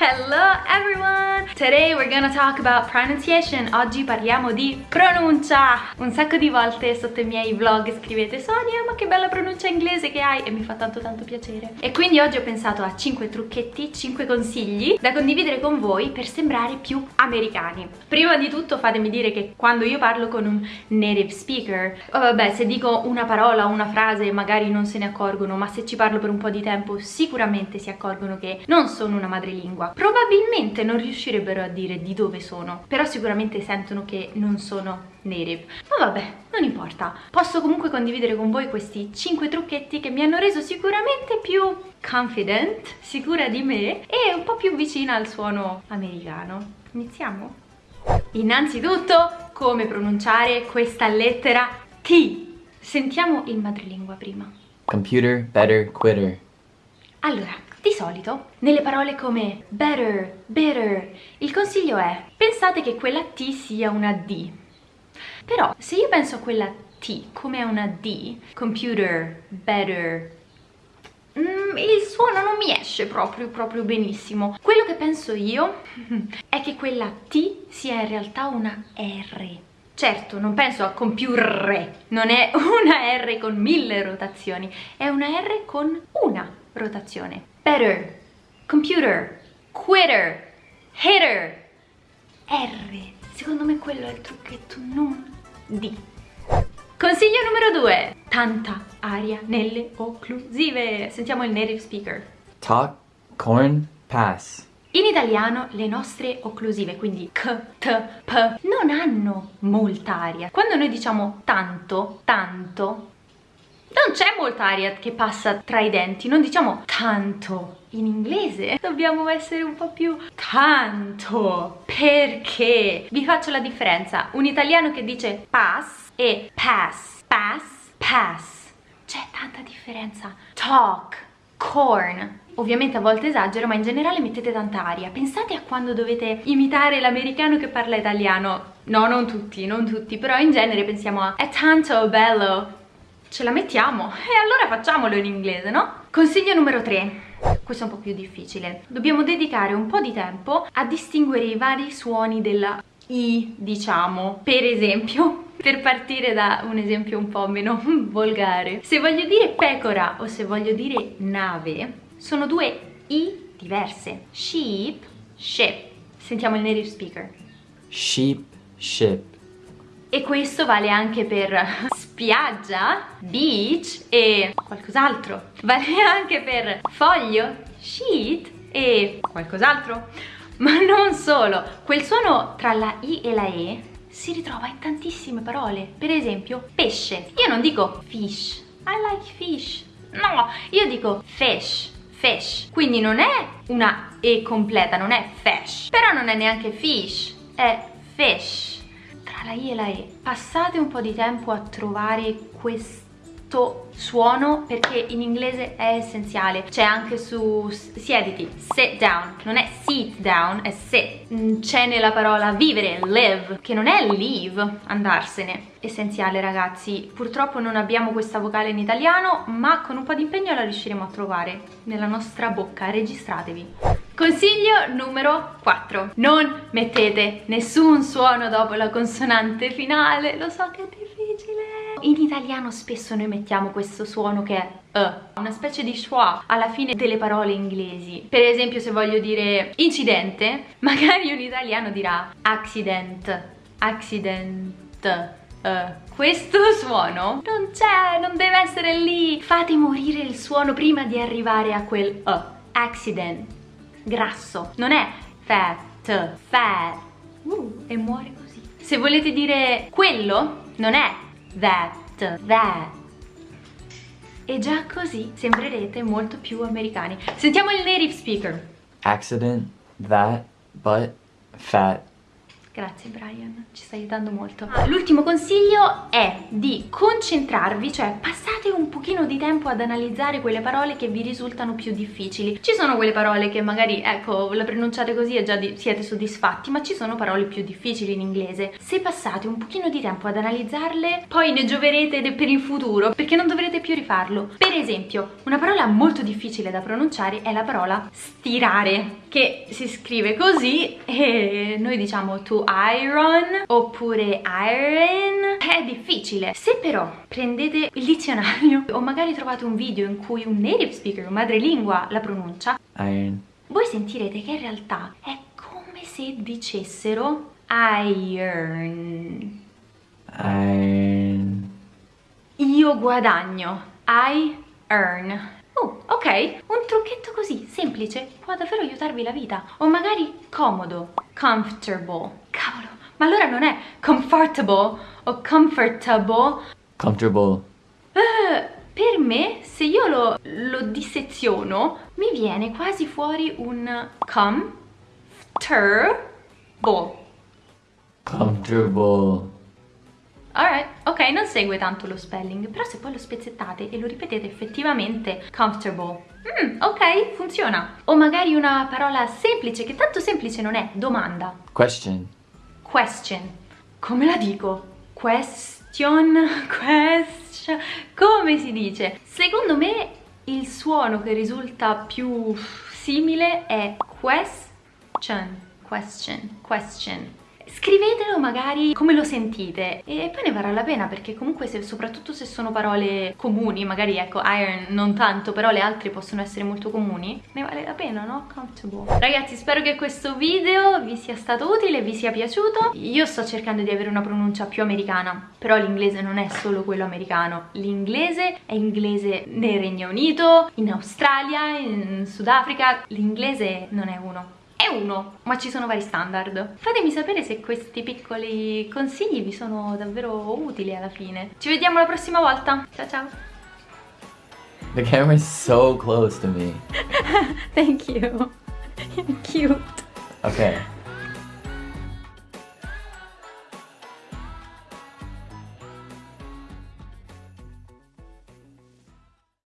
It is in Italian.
Hello everyone! Today we're gonna talk about pronunciation. Oggi parliamo di pronuncia. Un sacco di volte sotto i miei vlog scrivete Sonia ma che bella pronuncia inglese che hai e mi fa tanto tanto piacere. E quindi oggi ho pensato a 5 trucchetti, 5 consigli da condividere con voi per sembrare più americani. Prima di tutto fatemi dire che quando io parlo con un native speaker, oh vabbè se dico una parola o una frase magari non se ne accorgono ma se ci parlo per un po' di tempo sicuramente si accorgono che non sono una madrelingua probabilmente non riuscirebbero a dire di dove sono, però sicuramente sentono che non sono native. Ma vabbè, non importa. Posso comunque condividere con voi questi 5 trucchetti che mi hanno reso sicuramente più confident, sicura di me e un po' più vicina al suono americano. Iniziamo? Innanzitutto, come pronunciare questa lettera T. Sentiamo il madrelingua prima. Computer, better, quitter. Allora, di solito, nelle parole come better, better, il consiglio è pensate che quella T sia una D. Però se io penso a quella T come a una D, computer, better, mm, il suono non mi esce proprio, proprio benissimo. Quello che penso io è che quella T sia in realtà una R. Certo, non penso a computer, non è una R con mille rotazioni, è una R con una rotazione better, computer, quitter, hitter. R, secondo me quello è il trucchetto, non D. Consiglio numero 2. Tanta aria nelle occlusive. Sentiamo il native speaker. Talk, corn, pass. In italiano le nostre occlusive, quindi k, t, p, non hanno molta aria. Quando noi diciamo tanto, tanto, non c'è molta aria che passa tra i denti, non diciamo tanto. In inglese dobbiamo essere un po' più tanto. Perché? Vi faccio la differenza. Un italiano che dice pass e pass, pass, pass. C'è tanta differenza. Talk, corn. Ovviamente a volte esagero, ma in generale mettete tanta aria. Pensate a quando dovete imitare l'americano che parla italiano. No, non tutti, non tutti, però in genere pensiamo a è tanto bello, ce la mettiamo. E allora facciamolo in inglese, no? Consiglio numero 3 questo è un po' più difficile. Dobbiamo dedicare un po' di tempo a distinguere i vari suoni della I, diciamo. Per esempio per partire da un esempio un po' meno volgare. Se voglio dire pecora o se voglio dire nave sono due I diverse. Sheep, ship. Sentiamo il native speaker. Sheep, ship e questo vale anche per spiaggia, beach e qualcos'altro. Vale anche per foglio, sheet e qualcos'altro. Ma non solo, quel suono tra la I e la E si ritrova in tantissime parole. Per esempio, pesce. Io non dico fish, I like fish. No, io dico fish, fish. Quindi non è una E completa, non è fish. Però non è neanche fish, è fish la I e la E. Passate un po' di tempo a trovare questo suono perché in inglese è essenziale. C'è anche su siediti sit down. Non è sit down è sit mm, c'è nella parola vivere live che non è leave andarsene. Essenziale ragazzi. Purtroppo non abbiamo questa vocale in italiano ma con un po' di impegno la riusciremo a trovare nella nostra bocca. Registratevi Consiglio numero 4. Non mettete nessun suono dopo la consonante finale. Lo so che è difficile. In italiano spesso noi mettiamo questo suono che è Uh, una specie di schwa alla fine delle parole inglesi. Per esempio se voglio dire incidente, magari un italiano dirà accident, accident. Uh, questo suono non c'è, non deve essere lì. Fate morire il suono prima di arrivare a quel uh, accident grasso, non è fat, fat, uh, e muore così. Se volete dire quello, non è that, that. E già così sembrerete molto più americani. Sentiamo il native speaker. Accident, that, but, fat, Grazie Brian, ci stai aiutando molto. Ah, l'ultimo consiglio è di concentrarvi, cioè passate un pochino di tempo ad analizzare quelle parole che vi risultano più difficili. Ci sono quelle parole che magari, ecco, le pronunciate così e già siete soddisfatti, ma ci sono parole più difficili in inglese. Se passate un pochino di tempo ad analizzarle, poi ne gioverete per il futuro, perché non dovrete più rifarlo. Per esempio, una parola molto difficile da pronunciare è la parola stirare che si scrive così e noi diciamo to iron oppure iron è difficile se però prendete il dizionario o magari trovate un video in cui un native speaker un madrelingua la pronuncia Iron. voi sentirete che in realtà è come se dicessero iron Iron. io guadagno I earn Oh, ok, un trucchetto così, semplice, può davvero aiutarvi la vita. O magari comodo, comfortable. Ma allora non è comfortable o comfortable. Comfortable. Eh, per me, se io lo, lo disseziono, mi viene quasi fuori un comfortable. Comfortable. Alright, ok, non segue tanto lo spelling, però se poi lo spezzettate e lo ripetete effettivamente comfortable. Mm, ok, funziona. O magari una parola semplice, che tanto semplice non è, domanda. Question. Question. Come la dico? Question, question. Come si dice? Secondo me il suono che risulta più simile è question, question, question scrivetelo magari come lo sentite e poi ne varrà la pena perché comunque se, soprattutto se sono parole comuni magari ecco iron non tanto però le altre possono essere molto comuni ne vale la pena no? comfortable. Ragazzi spero che questo video vi sia stato utile vi sia piaciuto. Io sto cercando di avere una pronuncia più americana però l'inglese non è solo quello americano. L'inglese è inglese nel Regno Unito in Australia in Sudafrica. L'inglese non è uno è uno, ma ci sono vari standard. Fatemi sapere se questi piccoli consigli vi sono davvero utili alla fine. Ci vediamo la prossima volta. Ciao ciao. The camera is so close to me. Thank you. You're cute. Okay.